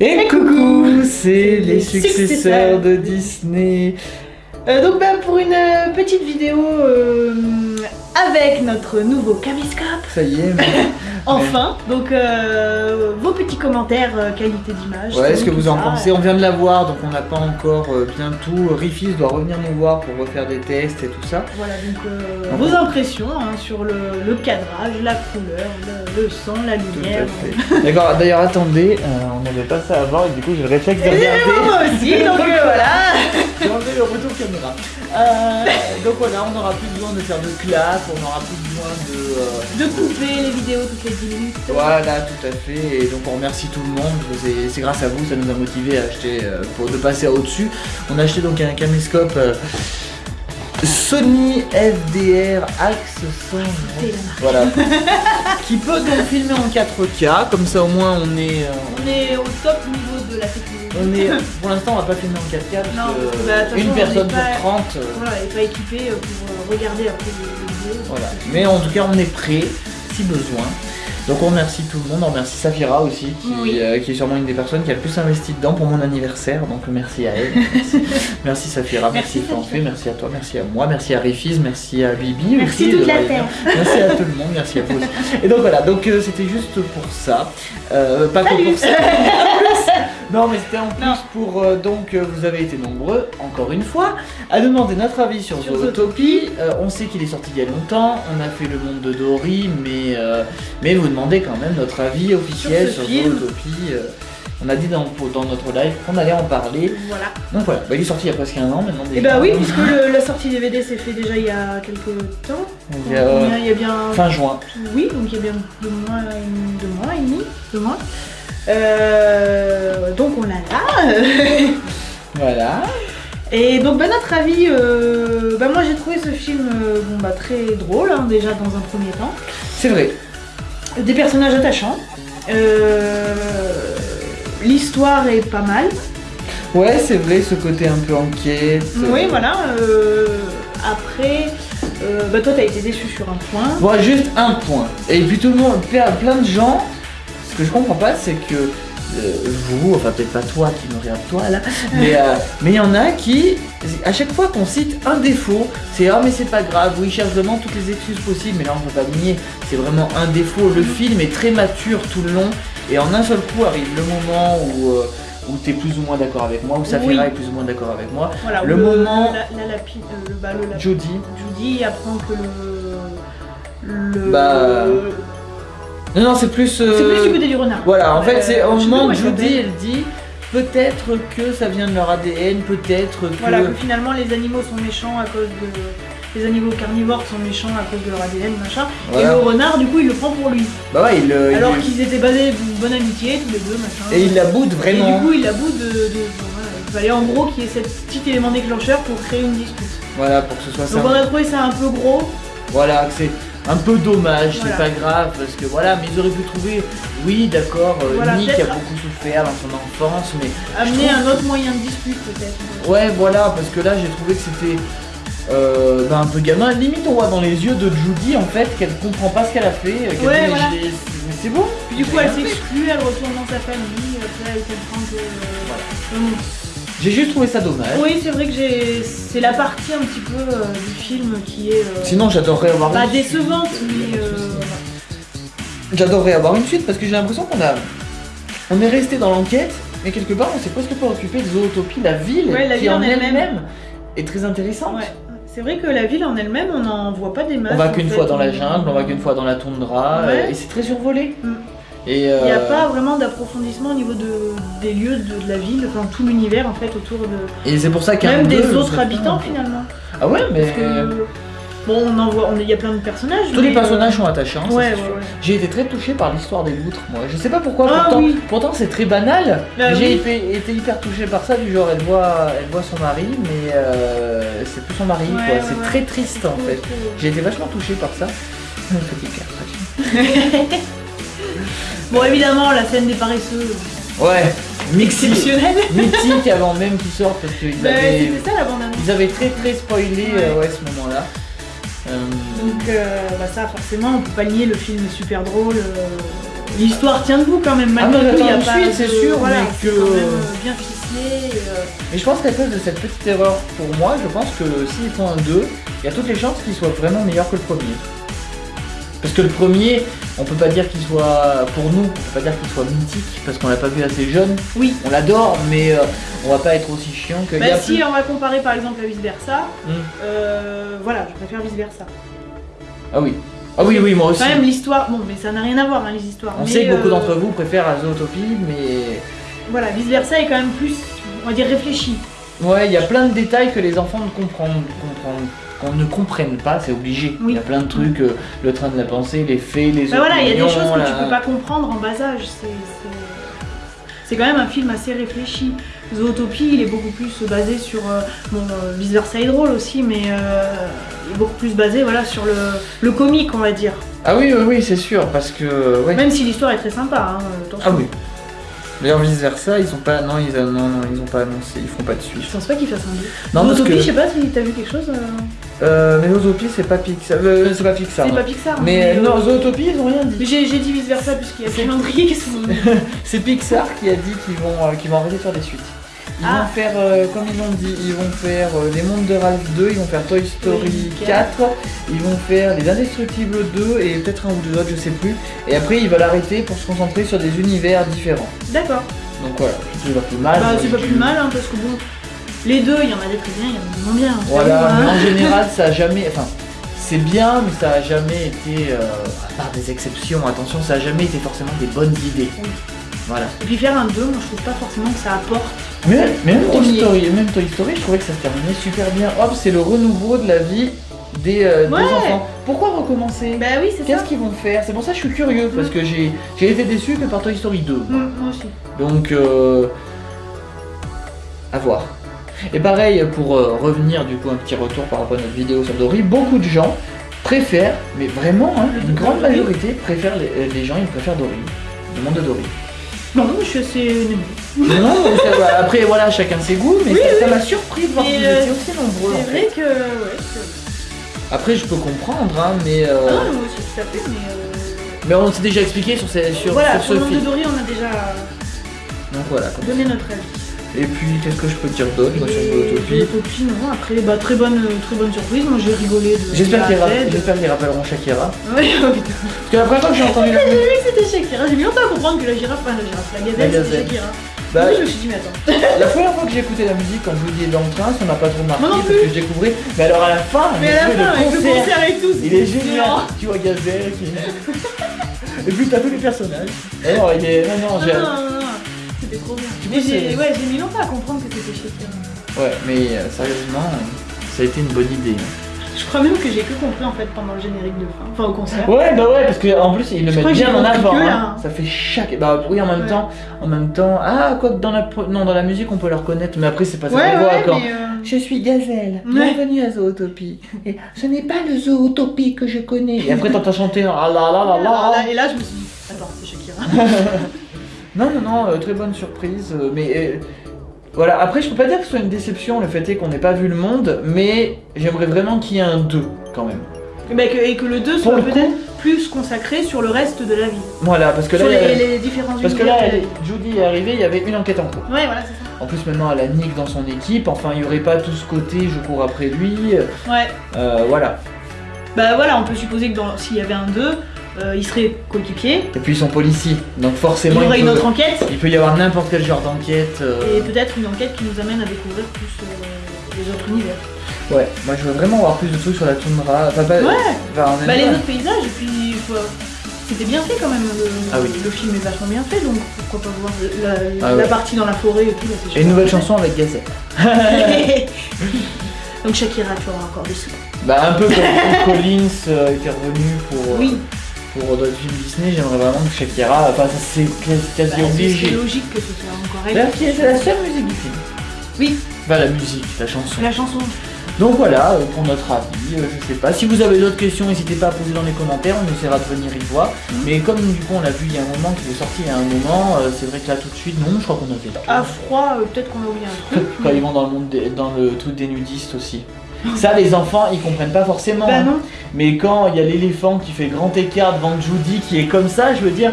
Et coucou, c'est les successeurs successeurs de Disney. Euh, donc bah, pour une euh, petite vidéo euh, avec notre nouveau caméscope, Ça y est, mais- enfin, donc euh, vos petits commentaires qualité d'image. ouais, est-ce que vous en ça. pensez On vient de la voir, donc on n'a pas encore bien tout. Rifis doit revenir nous voir pour refaire des tests et tout ça. Voilà donc euh, vos on- impressions hein, sur le, le cadrage, la couleur, le, le son, la lumière. D'accord, d'ailleurs attendez, on n'avait pas ça avant et du coup j'ai le réflexe de Et regarder. moi aussi, donc voilà. J'ai enlevé le retour caméra. Euh, donc voilà, on n'aura plus besoin de faire de classe, on n'aura plus besoin de... euh, De couper les vidéos toutes les 10 minutes. Voilà, tout à fait. Et donc on remercie tout le monde. C'est- grâce à vous, ça nous a motivé à acheter, euh, pour de passer au-dessus. On a acheté donc un caméscope Sony FDR Axe 100. C'est la marque. Voilà. qui peut donc filmer en 4K. Comme ça au moins on est, euh, On est au top niveau de la technologie. on est. Pour l'instant on va pas filmer en 4K parce Non, que bah, une personne on est sur pas- 30. euh, Voilà, et pas équipé euh, pour euh, regarder après les vidéos. Voilà. Mais en tout cas, on est prêt si besoin. Donc on remercie tout le monde, on remercie Safira aussi, qui, Oui. euh, qui est sûrement une des personnes qui a le plus investi dedans pour mon anniversaire. Donc merci à elle. Merci, Merci Safira, merci, Merci, Fanfé, merci à toi, merci à moi, merci à Rifis, merci à Bibi. Merci aussi, toute de la terre. Merci à tout le monde, merci à vous aussi. Et donc voilà, donc euh, c'était juste pour ça. Euh, pas que pour ça. Non mais c'était en plus Non. pour euh, donc euh, vous avez été nombreux encore une fois à demander notre avis sur, Sur Zootopie. Euh, on sait qu'il est sorti il y a longtemps, on a fait le monde de Dory, mais euh, mais vous demandez quand même notre avis officiel Sur sur. Zootopie. On a dit dans, dans notre live qu'on allait en parler. Voilà. Donc voilà, bah, il est sorti il y a presque un an maintenant. Et bah oui, puisque le- la sortie DVD s'est fait déjà il y a quelques temps. Il y a, Combien Il y a bien. fin juin. Oui, donc il y a bien deux mois, deux mois et demi. Deux mois. Euh, donc on l'a là. Voilà. Et donc bah, notre avis, euh, bah, moi j'ai trouvé ce film euh, bon, bah, très drôle hein, déjà dans un premier temps. C'est vrai. Des personnages attachants. Euh, L'histoire est pas mal. Ouais, c'est vrai, ce côté un peu enquête. Oui, euh, voilà. euh, après, euh, bah, toi, t'as été déçu sur un point. Bon, juste un point. Et puis tout le monde, plein, plein de gens, que je comprends pas, c'est que euh, vous, enfin peut-être pas toi qui me regarde toi là, mais euh, mais il y en a qui, à chaque fois qu'on cite un défaut, c'est ah mais c'est pas grave, oui, ils cherchent vraiment toutes les excuses possibles, mais là on peut pas nier, c'est vraiment un défaut. Le film est très mature tout le long, et en un seul coup arrive le moment où euh, où t'es plus ou moins d'accord avec moi, où Safira Oui. est plus ou moins d'accord avec moi. Voilà, Le où moment- La, la lapide, le, bah, le Judy apprend que le. Le. Bah, non non c'est plus. euh, C'est plus du côté du renard. Voilà, en fait, c'est Euh, au je sais moment où Judy, elle dit peut-être que ça vient de leur ADN, peut-être que. Voilà, que finalement les animaux sont méchants à cause de. Les animaux carnivores sont méchants à cause de leur ADN, machin. Voilà. Et le renard, du coup, il le prend pour lui. Bah ouais, il, euh, Alors il- qu'ils étaient basés d'une bonne amitié, tous les deux, machin. Et il la boude Et vraiment. du coup, il la bout de. de- de- voilà. Il fallait en gros qu'il y ait ce petit élément déclencheur pour créer une dispute. Voilà, pour que ce soit ça. Donc on a trouvé ça un peu gros. Voilà, que c'est un peu dommage, Voilà. c'est pas grave, parce que voilà, mais ils auraient pu trouver, oui, d'accord, euh, Voilà, Nick a beaucoup souffert dans son enfance, mais. Amener un autre moyen de dispute peut-être. Ouais, voilà, parce que là, j'ai trouvé que c'était. euh, bah, un peu gamin, limite on voit dans les yeux de Judy en fait qu'elle comprend pas ce qu'elle a fait, qu'elle Ouais, voilà. mais c'est bon. Puis du coup elle s'exclut, elle retourne dans sa famille, après elle comprend que. euh, voilà. J'ai juste trouvé ça dommage. oui c'est vrai que j'ai. C'est la partie un petit peu euh, du film qui est. euh, Sinon, j'adorerais avoir pas une suite. décevante, mais. euh, J'adorerais avoir une suite parce que j'ai l'impression qu'on a. On est resté dans l'enquête, mais quelque part on s'est presque pas occupé de Zootopie, la ville, Ouais, la qui ville en elle-même. est très intéressante. Ouais. C'est vrai que la ville en elle-même, on n'en voit pas des masses. On va qu'une fois dans la jungle, on va qu'une fois dans la toundra, Ouais. euh, et c'est très survolé. Mm. Et Il n'y a euh, pas vraiment d'approfondissement au niveau de, des lieux de, de la ville, enfin tout l'univers en fait autour de. Et c'est pour ça qu'un Même des autres habitants finalement. Ah ouais, mais Parce que. Bon, on en voit, il y a plein de personnages. tous les personnages euh, sont attachants. Ouais, ouais, ouais. J'ai été très touché par l'histoire des loutres, moi. Je sais pas pourquoi, Ah pourtant, oui. pourtant c'est très banal. Bah J'ai oui. été, été hyper touché par ça, du genre elle voit, elle voit son mari, mais euh, c'est plus son mari, quoi. c'est très triste en fait. J'ai été vachement touché par ça. Petit. Bon, évidemment, la scène des paresseux, Ouais, mythique, exceptionnelle. mythique avant même qu'ils sortent parce qu'ils Bah, avaient, C'était ça la bande annonce. ils avaient très très spoilé Ouais. euh, ouais, ce moment-là. Euh, Donc, euh, bah, ça, forcément, on peut pas nier le film est super drôle. euh, l'histoire tient debout quand même. Ah, Malgré mais tout, il y a pas de- c'est sûr, voilà, mais que- quand même euh, bien ficelé. et, euh, Mais je pense qu'à cause de cette petite erreur, pour moi, je pense que s'ils font un 2, il y a toutes les chances qu'il soit vraiment meilleur que le premier. Parce que le premier, on peut pas dire qu'il soit, pour nous, on peut pas dire qu'il soit mythique, parce qu'on l'a pas vu assez jeune. Oui. On l'adore, mais euh, on va pas être aussi chiant que. y Bah a si plus- on va comparer par exemple à vice versa, Hmm. euh, voilà, je préfère vice versa. Ah oui. Ah oui, oui, moi aussi. Quand même l'histoire, bon mais ça n'a rien à voir hein, les histoires. On mais, sait que beaucoup euh, d'entre vous préfèrent à Zootopie, mais Voilà, vice versa est quand même plus, on va dire réfléchi. ouais, il y a plein de détails que les enfants ne comprennent, comprennent- qu'on ne comprennent pas, c'est obligé. Il y a plein de trucs, euh, le train de la pensée, les faits, les Bah voilà, il y a des opinions, choses que tu peux pas comprendre en bas âge. C'est- quand même un film assez réfléchi. Zootopie, il est beaucoup plus basé sur. euh, bon, euh, vice versa est drôle aussi, mais euh, il est beaucoup plus basé voilà, sur le, le comique, on va dire. Ah oui, oui, oui, c'est sûr, parce que ouais. Même si l'histoire est très sympa. Hein, attention. Ah oui. D'ailleurs, vice versa, ils ont pas, non, ils, a- non, non, ils ont pas annoncé, ils feront pas de Je suite. pense pas qu'il fasse un deux. Non, parce Zootopie, que je sais pas si t'as vu quelque chose. euh, euh, mais Zootopie, c'est pas Pixar, euh, c'est pas Pixar. C'est pas Pixar. hein, Mais euh, non, Zootopie, ils ont rien mais dit. J'ai dit vice versa puisqu'il y a le calendrier qui sont. C'est Pixar qui a dit qu'ils vont, euh, qu'ils vont arrêter de faire des suites. Ils Ah. vont faire, euh, comme ils l'ont dit, ils vont faire euh, Les Mondes de Ralph 2, ils vont faire Toy Story Oui, 4, ils vont faire Les Indestructibles 2 et peut-être un ou deux autres, je sais plus. Et après, ils veulent arrêter pour se concentrer sur des univers différents. D'accord. Donc voilà, c'est pas plus mal. Bah, c'est pas plus mal hein, parce que bon, les deux, il y en a des très bien, il y en a des moins bien. Voilà, mais hein. en général, ça a jamais. Enfin, c'est bien, mais ça a jamais été. euh, à part des exceptions, attention, ça a jamais été forcément des bonnes idées. Oui. Voilà. Et puis faire un 2, moi je trouve pas forcément que ça apporte. Mais, mais même, Toy. Story, même Toy Story, je trouvais que ça se terminait super bien. Hop, c'est le renouveau de la vie des, euh, des Ouais. enfants. Pourquoi recommencer? Bah oui, c'est ça. Qu'est-ce qu'ils vont faire? C'est pour ça que je suis curieux, parce que j'ai été déçu que par Toy Story 2. Mm, moi aussi. Donc, euh, à voir. Et pareil, pour euh, revenir du coup un petit retour par rapport à notre vidéo sur Dory, beaucoup de gens préfèrent, mais vraiment, hein, Le une grande majorité préfèrent les, euh, les gens, ils préfèrent Dory, le monde de Dory. Non, je suis assez non, ça après voilà, chacun ses goûts, mais ça m'a surpris de voir que vous euh, étiez aussi nombreux. C'est vrai que. Ouais, Après, je peux comprendre, hein, mais, euh, Ah, moi aussi, fait, mais. euh, mais on s'est déjà expliqué sur, ces, sur, voilà, sur sur le ce monde de film. Dory, on a déjà Donc voilà. donné notre avis. Et puis, qu'est-ce que je peux te dire d'autre moi, sur Zootopie Zootopie, non, après, bah, très bonne, très bonne surprise. Moi j'ai rigolé de. J'espère qu'ils rappelleront Shakira. Putain. Parce que la première fois que j'ai entendu la J'ai vu que c'était Shakira. J'ai mis longtemps à comprendre que la girafe, enfin la girafe, la gazelle, c'était. Shakira. Bah, Oui, je me suis dit, mais attends. La première fois que j'ai écouté la musique, quand est dans le train, ça m'a pas trop marqué parce que je découvrais. Mais alors à la fin, Mais à la fin, le concert, concert et tout, il est génial. Tu vois Gazelle qui. et puis t'as tous les personnages. Alors il est. Non, non, Non, j'ai. C'était trop bien. Mais j'ai ouais, j'ai mis longtemps à comprendre que c'était Shakira. Ouais, mais euh, sérieusement, ça a été une bonne idée. Je crois même que j'ai que compris en fait pendant le générique de fin, enfin au concert. Ouais, bah ouais, parce qu'en plus ils le mettent bien en avant. que hein. là. Ça fait chaque. Bah oui, en même Ouais. temps, en même temps. Ah, quoi que dans la non dans la musique on peut le reconnaître, mais après c'est pas ça Ouais, qu'on voit quand. euh, Je suis Gazelle, bienvenue à Zootopie. Et ce n'est pas le Zootopie que je connais. Et après t'entends chanter ah là là là. là- Et là, je me suis dit, attends, c'est Shakira. Non, non, non, euh, très bonne surprise. euh, mais euh, voilà, après je peux pas dire que ce soit une déception le fait est qu'on n'ait pas vu le monde, mais j'aimerais vraiment qu'il y ait un 2 quand même. Mais que- et que le 2 Pour soit peut-être plus consacré sur le reste de la vie. Voilà, parce que là, Sur les, les différents parce que là. Judy est arrivée, il y avait une enquête en cours. Ouais, voilà, c'est ça. En plus maintenant elle a Nick dans son équipe, enfin il y aurait pas tout ce côté je cours après lui, Ouais. euh, voilà. Bah voilà, on peut supposer que s'il y avait un 2, euh, il serait coéquipier. Et puis ils sont policiers, donc Il forcément y aurait il, une autre enquête. il peut y avoir n'importe quel genre d'enquête. euh, Et peut-être une enquête qui nous amène à découvrir plus euh, les autres univers. Ouais, moi je veux vraiment avoir plus de trucs sur la toundra. Enfin, pas, Ouais. enfin, Bah les autres paysages, et puis c'était bien fait quand même. Le, Ah oui. le film est vachement bien fait, donc pourquoi pas voir la, Ah la ouais. partie dans la forêt et tout. Là, c'est Et une nouvelle chanson avec fait. donc Shakira, tu auras encore des sous. Bah un peu comme Collins euh, était revenu pour, euh, Oui, pour d'autres films Disney, j'aimerais vraiment que Shakira, enfin ça c'est quasi, quasi bah, c'est obligé. logique que ce soit encore elle. C'est la seule musique du film. Oui, Enfin la musique, la chanson. la chanson. Donc voilà, euh, pour notre avis, euh, je sais pas. Si vous avez d'autres questions, n'hésitez pas à poser dans les commentaires, on essaiera de venir y voir. Mhm. Mais comme du coup on l'a vu il y a un moment, qu'il est sorti il y a un moment, euh, c'est vrai que là tout de suite, non, je crois qu'on a fait le tour. À froid, euh, peut-être qu'on a oublié un truc. Quand ils vont dans le monde des- dans le truc des nudistes aussi. Ça, les enfants, ils comprennent pas forcément. Bah hein. Mais quand il y a l'éléphant qui fait grand écart devant Judy qui est comme ça, je veux dire,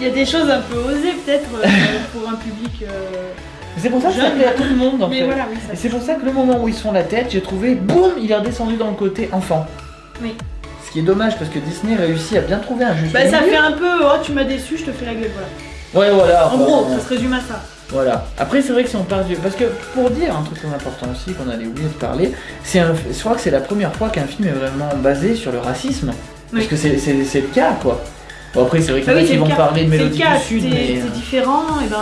Il y a des choses un peu osées peut-être euh, pour un public. euh, C'est pour ça que ça plaît à tout le monde en Mais fait. voilà, oui, ça. Et c'est pour ça que le moment où ils se font la tête, j'ai trouvé, boum, il est redescendu dans le côté enfant. Oui. Ce qui est dommage parce que Disney réussit à bien trouver un juste Bah ça milieu. fait un peu, oh tu m'as déçu, je te fais la gueule, voilà. Ouais, voilà. En gros, ça se résume à ça. Voilà. Après, c'est vrai que si on part du. Parce que pour dire un truc très important aussi qu'on allait oublier de parler, c'est un... je crois que c'est la première fois qu'un film est vraiment basé sur le racisme. Parce Oui. que c'est c'est- c'est le cas, quoi. Bon, après, c'est vrai qu'il y Bah en a oui, qui c'est le vont cas. parler de C'est le Mélodie cas, du Sud, mais. t'es euh, différent, et ben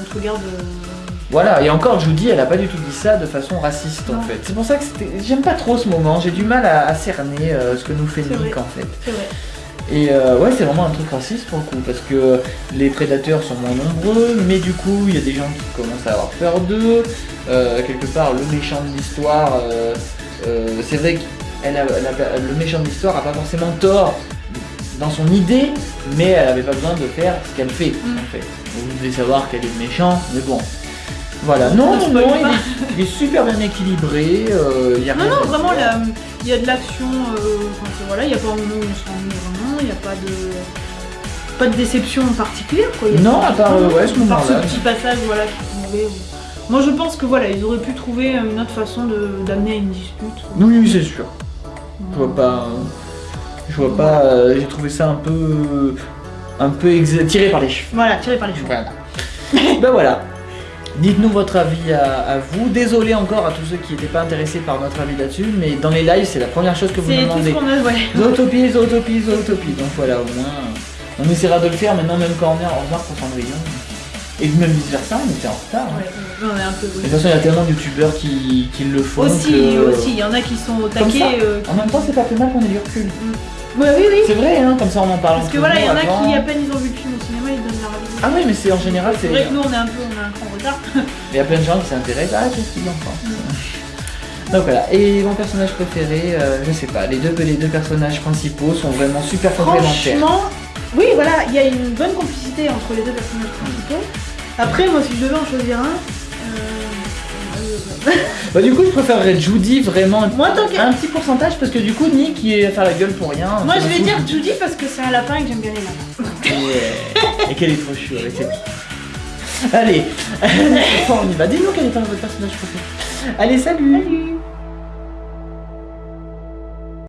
on te regarde. euh, Voilà, et encore, Judy, elle a pas du tout dit ça de façon raciste en fait. C'est pour ça que j'aime pas trop ce moment, j'ai du mal à, à cerner euh, ce que nous fait C'est Nick en fait. C'est vrai. Et euh, ouais, c'est vraiment un truc raciste pour le coup, parce que les prédateurs sont moins nombreux, mais du coup, il y a des gens qui commencent à avoir peur d'eux. Euh, quelque part, le méchant de l'histoire, euh, c'est vrai que le méchant de l'histoire a pas forcément tort dans son idée, mais elle avait pas besoin de faire ce qu'elle fait Mm. en fait. Vous devez savoir qu'elle est méchant, mais bon. Voilà, non, On non, non, il est, il est super bien équilibré. il y a Non, non, vraiment, il y a de l'action, voilà, il n'y a pas un moment où on s'ennuie vraiment, il n'y a pas de. Pas de déception particulière quoi. Non, à part, euh, ouais, ce moment-là. ce petit passage voilà, qui ou- Moi je pense que voilà, ils auraient pu trouver une autre façon d'amener à une dispute. Oui, oui, c'est sûr. Je vois pas. Je vois pas. euh, J'ai trouvé ça un peu. Un peu tiré par les cheveux. Voilà, tiré par les cheveux. Voilà. ben voilà. Dites-nous votre avis à, à vous. Désolé encore à tous ceux qui n'étaient pas intéressés par notre avis là-dessus, mais dans les lives, c'est la première chose que vous C'est nous tout ce demandez. a, ouais. Zootopie, zootopie, zootopie. Donc voilà, au moins, on essaiera de le faire maintenant, même quand on est en retard pour Cendrillon. Et même vice versa, on était en retard. hein. Ouais, on est un peu. De toute façon, il y a tellement de youtubeurs qui, qui le font. Aussi, que- aussi, il y en a qui sont au ça. taquet. euh, En même temps, c'est pas plus mal qu'on ait du recul. Ouais, oui, oui. C'est vrai, hein, comme ça on en parle. Parce que voilà, il y en a avant. qui, à peine ils ont vu le film au cinéma, ils donnent leur avis. Ah oui, mais c'est en général, C'est vrai que nous on est un peu, on a un cran retard. Il y a plein de gens qui s'intéressent. Ah, qu'est-ce qu'ils en pensent Donc voilà. Et mon personnage préféré, euh, je sais pas, les deux, les deux personnages principaux sont vraiment super complémentaires. Franchement, oui, voilà, il y a une bonne complicité entre les deux personnages principaux. Après, moi, si je devais en choisir un, Bah, du coup, je préférerais Judy vraiment Moi, tant qu'à- un petit pourcentage parce que du coup, Nick il est à faire la gueule pour rien. moi, je vais dire Judy parce que c'est un lapin et que j'aime bien les lapins. Ouais. Et qu'elle est trop chou avec Allez, on y va. Dis-nous quel est votre personnage préféré. Allez, salut. Salut